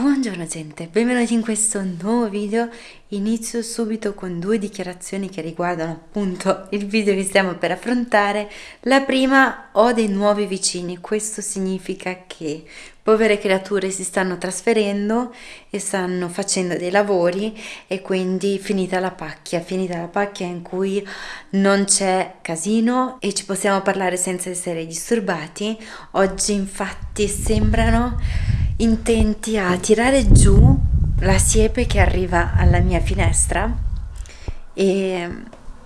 Buongiorno gente, benvenuti in questo nuovo video. Inizio subito con due dichiarazioni che riguardano appunto il video che stiamo per affrontare. La prima, ho dei nuovi vicini, questo significa che povere creature si stanno trasferendo e stanno facendo dei lavori e quindi finita la pacchia, finita la pacchia in cui non c'è casino e ci possiamo parlare senza essere disturbati. Oggi infatti sembrano intenti a tirare giù la siepe che arriva alla mia finestra e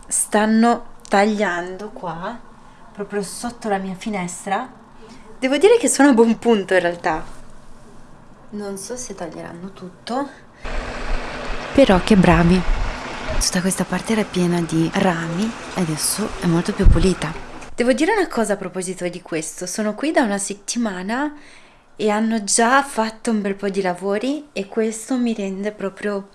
stanno tagliando qua proprio sotto la mia finestra. Devo dire che sono a buon punto in realtà. Non so se taglieranno tutto. Però che bravi. Tutta questa parte era piena di rami e adesso è molto più pulita. Devo dire una cosa a proposito di questo. Sono qui da una settimana e hanno già fatto un bel po' di lavori e questo mi rende proprio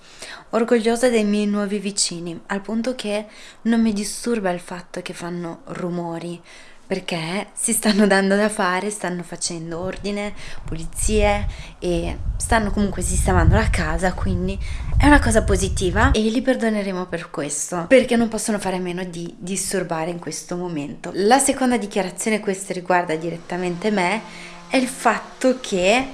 orgogliosa dei miei nuovi vicini, al punto che non mi disturba il fatto che fanno rumori, perché si stanno dando da fare, stanno facendo ordine, pulizie e stanno comunque sistemando la casa, quindi è una cosa positiva e li perdoneremo per questo, perché non possono fare meno di disturbare in questo momento. La seconda dichiarazione, questa riguarda direttamente me, è il fatto che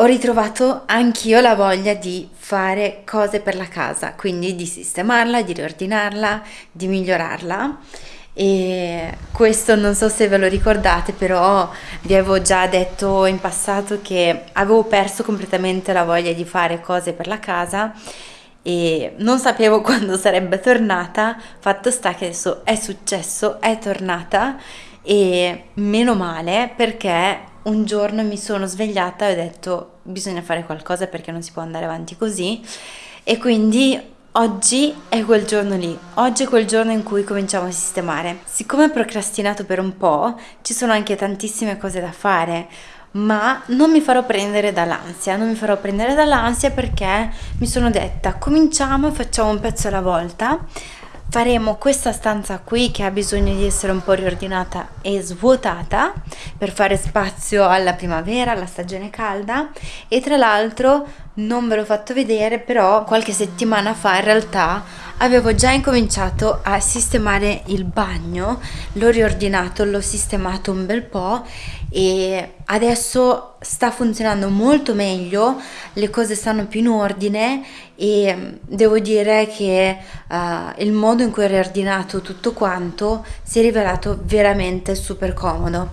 ho ritrovato anch'io la voglia di fare cose per la casa, quindi di sistemarla, di riordinarla, di migliorarla. E questo non so se ve lo ricordate però vi avevo già detto in passato che avevo perso completamente la voglia di fare cose per la casa e non sapevo quando sarebbe tornata. Fatto sta che adesso è successo è tornata e meno male perché un giorno mi sono svegliata e ho detto bisogna fare qualcosa perché non si può andare avanti così. E quindi oggi è quel giorno lì, oggi è quel giorno in cui cominciamo a sistemare. Siccome ho procrastinato per un po', ci sono anche tantissime cose da fare, ma non mi farò prendere dall'ansia, non mi farò prendere dall'ansia perché mi sono detta cominciamo e facciamo un pezzo alla volta faremo questa stanza qui che ha bisogno di essere un po' riordinata e svuotata per fare spazio alla primavera, alla stagione calda. E tra l'altro non ve l'ho fatto vedere però qualche settimana fa in realtà avevo già incominciato a sistemare il bagno l'ho riordinato, l'ho sistemato un bel po' e adesso sta funzionando molto meglio le cose stanno più in ordine e devo dire che uh, il modo in cui ho riordinato tutto quanto si è rivelato veramente super comodo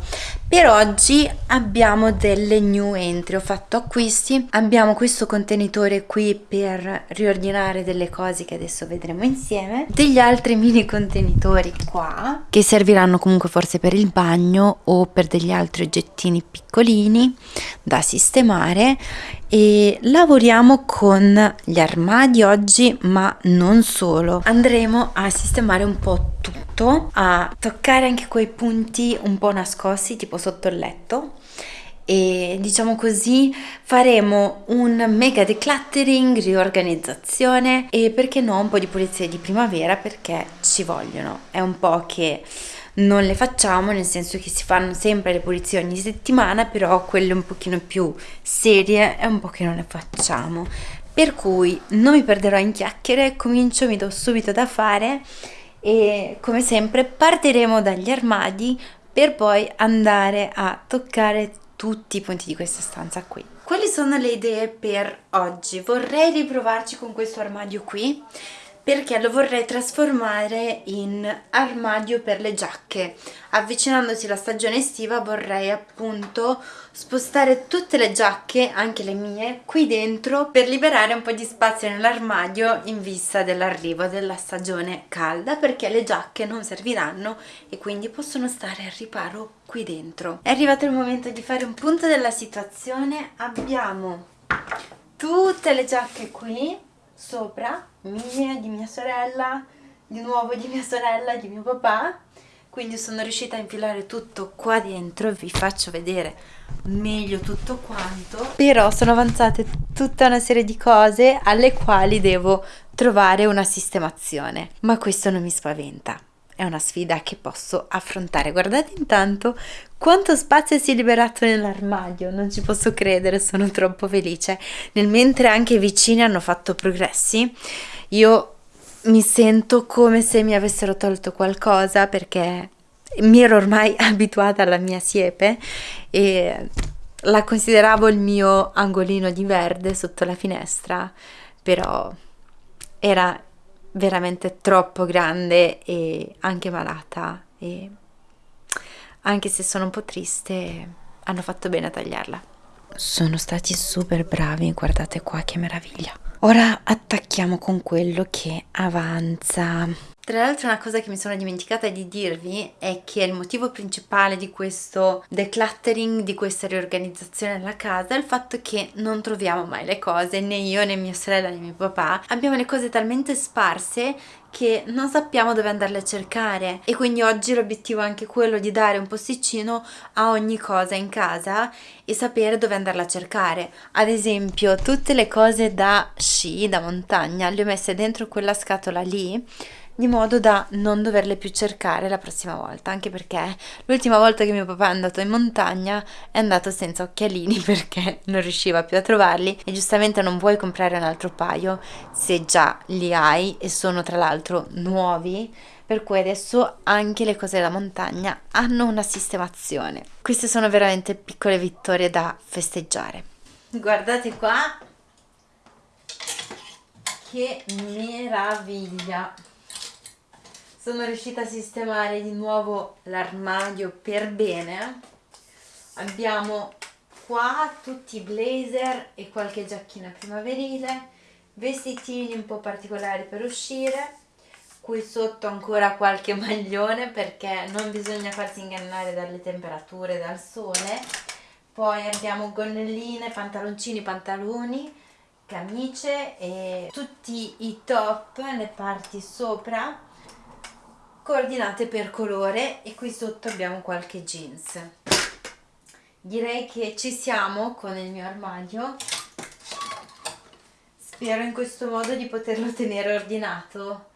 per oggi abbiamo delle new entry ho fatto acquisti. Abbiamo questo contenitore qui per riordinare delle cose che adesso vedremo insieme. Degli altri mini contenitori qua che serviranno comunque forse per il bagno o per degli altri oggettini piccolini da sistemare. E lavoriamo con gli armadi oggi ma non solo. Andremo a sistemare un po' tutto a toccare anche quei punti un po' nascosti tipo sotto il letto. E diciamo così faremo un mega decluttering, riorganizzazione e perché no un po' di pulizie di primavera perché ci vogliono. È un po' che non le facciamo nel senso che si fanno sempre le pulizie ogni settimana però quelle un pochino più serie è un po' che non le facciamo. Per cui non mi perderò in chiacchiere comincio mi do subito da fare e come sempre partiremo dagli armadi per poi andare a toccare tutti i punti di questa stanza qui quali sono le idee per oggi? vorrei riprovarci con questo armadio qui perché lo vorrei trasformare in armadio per le giacche. Avvicinandosi la stagione estiva vorrei appunto spostare tutte le giacche, anche le mie, qui dentro per liberare un po' di spazio nell'armadio in vista dell'arrivo della stagione calda perché le giacche non serviranno e quindi possono stare al riparo qui dentro. È arrivato il momento di fare un punto della situazione. Abbiamo tutte le giacche qui sopra mie, di mia sorella, di nuovo di mia sorella, di mio papà. Quindi sono riuscita a infilare tutto qua dentro vi faccio vedere meglio tutto quanto. Però sono avanzate tutta una serie di cose alle quali devo trovare una sistemazione ma questo non mi spaventa è una sfida che posso affrontare. Guardate intanto quanto spazio si è liberato nell'armadio, non ci posso credere, sono troppo felice. Nel mentre anche i vicini hanno fatto progressi, io mi sento come se mi avessero tolto qualcosa perché mi ero ormai abituata alla mia siepe e la consideravo il mio angolino di verde sotto la finestra, però era veramente troppo grande e anche malata e anche se sono un po' triste hanno fatto bene a tagliarla. Sono stati super bravi, guardate qua che meraviglia. Ora attacchiamo con quello che avanza. Tra l'altro una cosa che mi sono dimenticata di dirvi è che il motivo principale di questo decluttering, di questa riorganizzazione della casa è il fatto che non troviamo mai le cose, né io né mia sorella né mio papà. Abbiamo le cose talmente sparse che non sappiamo dove andarle a cercare e quindi oggi l'obiettivo è anche quello di dare un posticino a ogni cosa in casa e sapere dove andarla a cercare. Ad esempio tutte le cose da sci, da montagna, le ho messe dentro quella scatola lì di modo da non doverle più cercare la prossima volta, anche perché l'ultima volta che mio papà è andato in montagna è andato senza occhialini perché non riusciva più a trovarli e giustamente non vuoi comprare un altro paio se già li hai e sono tra l'altro nuovi per cui adesso anche le cose da montagna hanno una sistemazione. Queste sono veramente piccole vittorie da festeggiare. Guardate qua che meraviglia! Sono riuscita a sistemare di nuovo l'armadio per bene. Abbiamo qua tutti i blazer e qualche giacchina primaverile vestitini un po' particolari per uscire qui sotto ancora qualche maglione perché non bisogna farsi ingannare dalle temperature dal sole. Poi abbiamo gonnelline, pantaloncini, pantaloni camicie e tutti i top, le parti sopra coordinate per colore e qui sotto abbiamo qualche jeans. Direi che ci siamo con il mio armadio. Spero in questo modo di poterlo tenere ordinato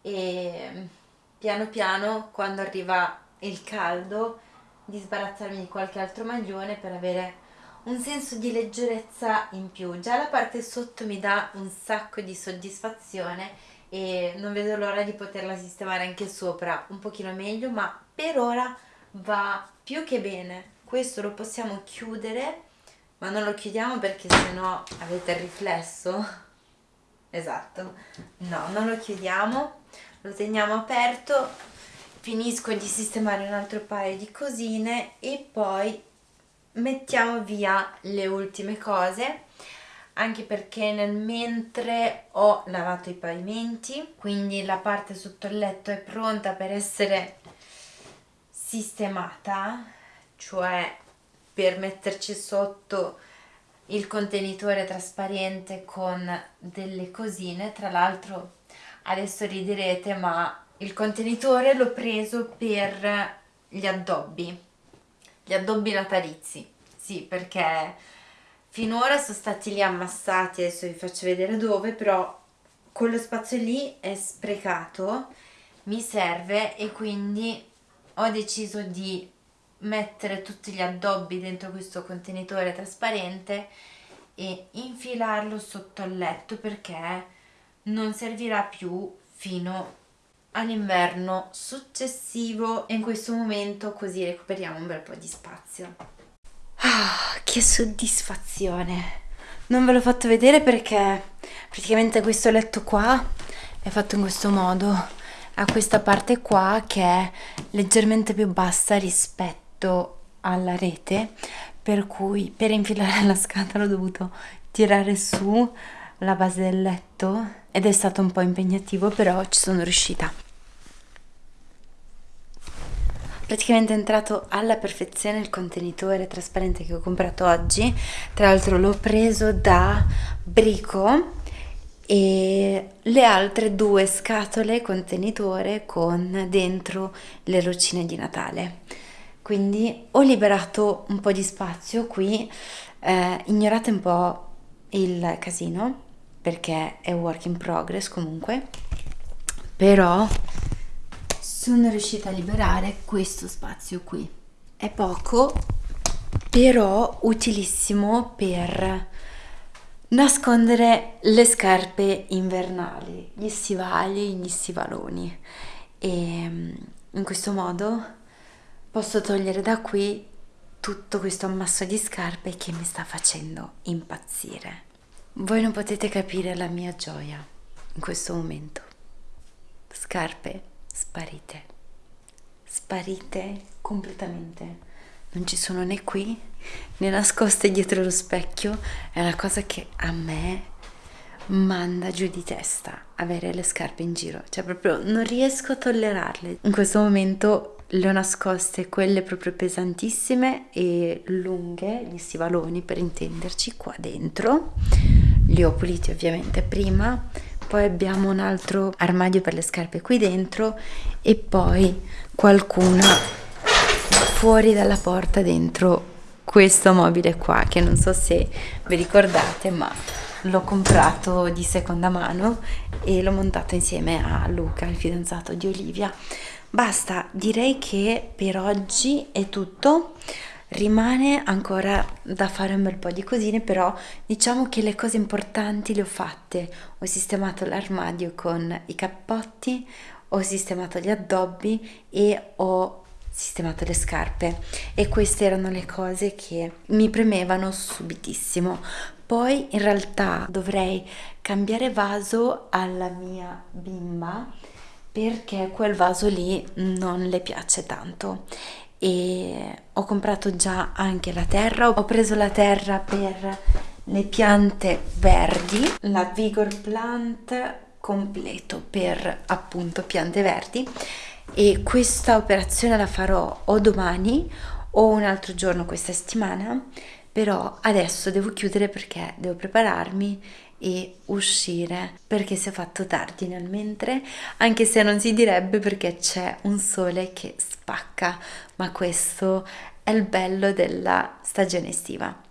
e piano piano quando arriva il caldo di sbarazzarmi di qualche altro maglione per avere un senso di leggerezza in più. Già la parte sotto mi dà un sacco di soddisfazione e non vedo l'ora di poterla sistemare anche sopra un pochino meglio ma per ora va più che bene. Questo lo possiamo chiudere ma non lo chiudiamo perché sennò avete il riflesso. Esatto. No non lo chiudiamo lo teniamo aperto finisco di sistemare un altro paio di cosine e poi mettiamo via le ultime cose anche perché nel mentre ho lavato i pavimenti quindi la parte sotto il letto è pronta per essere sistemata cioè per metterci sotto il contenitore trasparente con delle cosine. Tra l'altro adesso riderete ma il contenitore l'ho preso per gli addobbi gli addobbi natalizi. Sì perché finora sono stati lì ammassati adesso vi faccio vedere dove però quello spazio lì è sprecato mi serve e quindi ho deciso di mettere tutti gli addobbi dentro questo contenitore trasparente e infilarlo sotto il letto perché non servirà più fino all'inverno successivo e in questo momento così recuperiamo un bel po' di spazio. Ah, che soddisfazione! Non ve l'ho fatto vedere perché praticamente questo letto qua è fatto in questo modo. Ha questa parte qua che è leggermente più bassa rispetto alla rete, per cui per infilare la scatola ho dovuto tirare su la base del letto ed è stato un po' impegnativo, però ci sono riuscita praticamente è entrato alla perfezione il contenitore trasparente che ho comprato oggi. Tra l'altro l'ho preso da Brico e le altre due scatole contenitore con dentro le lucine di Natale. Quindi ho liberato un po' di spazio qui. Eh, ignorate un po' il casino perché è work in progress comunque. Però sono riuscita a liberare questo spazio qui. È poco, però utilissimo per nascondere le scarpe invernali, gli stivali, gli stivaloni e mm, in questo modo posso togliere da qui tutto questo ammasso di scarpe che mi sta facendo impazzire. Voi non potete capire la mia gioia in questo momento. Scarpe sparite, sparite completamente. Non ci sono né qui né nascoste dietro lo specchio. È una cosa che a me manda giù di testa avere le scarpe in giro. Cioè proprio non riesco a tollerarle. In questo momento le ho nascoste quelle proprio pesantissime e lunghe, gli stivaloni per intenderci, qua dentro. Li ho puliti ovviamente prima, poi abbiamo un altro armadio per le scarpe qui dentro e poi qualcuna fuori dalla porta dentro questo mobile qua che non so se vi ricordate ma l'ho comprato di seconda mano e l'ho montato insieme a Luca, il fidanzato di Olivia Basta, direi che per oggi è tutto. Rimane ancora da fare un bel po' di cosine, però diciamo che le cose importanti le ho fatte. Ho sistemato l'armadio con i cappotti, ho sistemato gli addobbi e ho sistemato le scarpe e queste erano le cose che mi premevano subitissimo. Poi in realtà dovrei cambiare vaso alla mia bimba perché quel vaso lì non le piace tanto e ho comprato già anche la terra. Ho preso la terra per le piante verdi la vigor plant completo per appunto piante verdi. E questa operazione la farò o domani o un altro giorno questa settimana. Però adesso devo chiudere perché devo prepararmi e uscire perché si è fatto tardi nel mentre, anche se non si direbbe perché c'è un sole che spacca, ma questo è il bello della stagione estiva.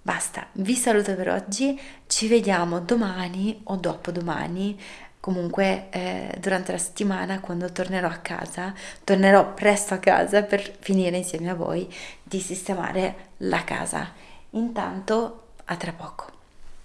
Basta, vi saluto per oggi, ci vediamo domani o dopodomani, comunque eh, durante la settimana quando tornerò a casa, tornerò presto a casa per finire insieme a voi di sistemare la casa. Intanto, a tra poco.